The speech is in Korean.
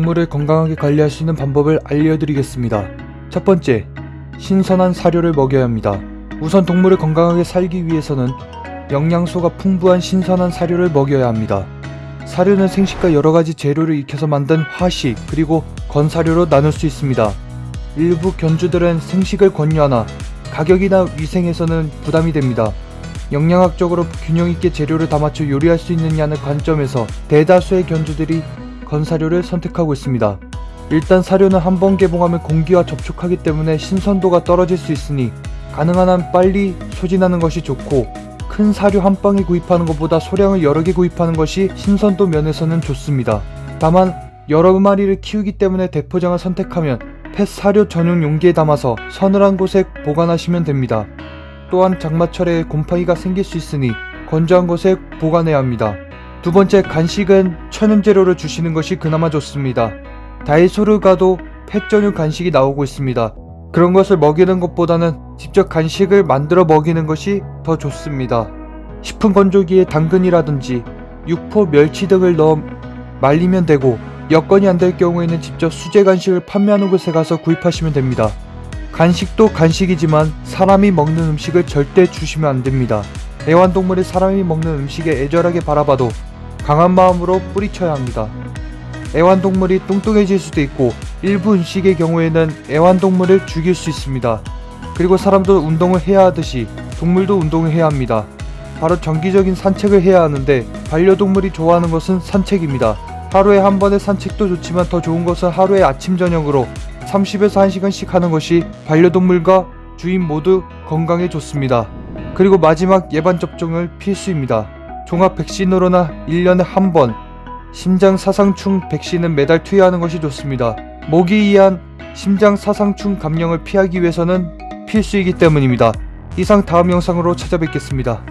동물을 건강하게 관리할 수 있는 방법을 알려드리겠습니다. 첫 번째, 신선한 사료를 먹여야 합니다. 우선 동물을 건강하게 살기 위해서는 영양소가 풍부한 신선한 사료를 먹여야 합니다. 사료는 생식과 여러가지 재료를 익혀서 만든 화식 그리고 건사료로 나눌 수 있습니다. 일부 견주들은 생식을 권유하나 가격이나 위생에서는 부담이 됩니다. 영양학적으로 균형 있게 재료를 다 맞춰 요리할 수 있느냐는 관점에서 대다수의 견주들이 건사료를 선택하고 있습니다. 일단 사료는 한 번 개봉하면 공기와 접촉하기 때문에 신선도가 떨어질 수 있으니 가능한 한 빨리 소진하는 것이 좋고 큰 사료 한 방에 구입하는 것보다 소량을 여러 개 구입하는 것이 신선도 면에서는 좋습니다. 다만 여러 마리를 키우기 때문에 대포장을 선택하면 펫 사료 전용 용기에 담아서 서늘한 곳에 보관하시면 됩니다. 또한 장마철에 곰팡이가 생길 수 있으니 건조한 곳에 보관해야 합니다. 두 번째 간식은 천연 재료를 주시는 것이 그나마 좋습니다. 다이소를 가도 펫 전용 간식이 나오고 있습니다. 그런 것을 먹이는 것보다는 직접 간식을 만들어 먹이는 것이 더 좋습니다. 식품 건조기에 당근이라든지 육포, 멸치 등을 넣어 말리면 되고 여건이 안 될 경우에는 직접 수제 간식을 판매하는 곳에 가서 구입하시면 됩니다. 간식도 간식이지만 사람이 먹는 음식을 절대 주시면 안 됩니다. 애완동물이 사람이 먹는 음식에 애절하게 바라봐도 강한 마음으로 뿌리쳐야 합니다. 애완동물이 뚱뚱해질 수도 있고 일부 음식의 경우에는 애완동물을 죽일 수 있습니다. 그리고 사람도 운동을 해야 하듯이 동물도 운동을 해야 합니다. 바로 정기적인 산책을 해야 하는데 반려동물이 좋아하는 것은 산책입니다. 하루에 한 번의 산책도 좋지만 더 좋은 것은 하루에 아침 저녁으로 30에서 1시간씩 하는 것이 반려동물과 주인 모두 건강에 좋습니다. 그리고 마지막 예방 접종을 필수입니다. 종합 백신으로나 1년에 한 번 심장 사상충 백신은 매달 투여하는 것이 좋습니다. 모기 의한 심장 사상충 감염을 피하기 위해서는 필수이기 때문입니다. 이상 다음 영상으로 찾아뵙겠습니다.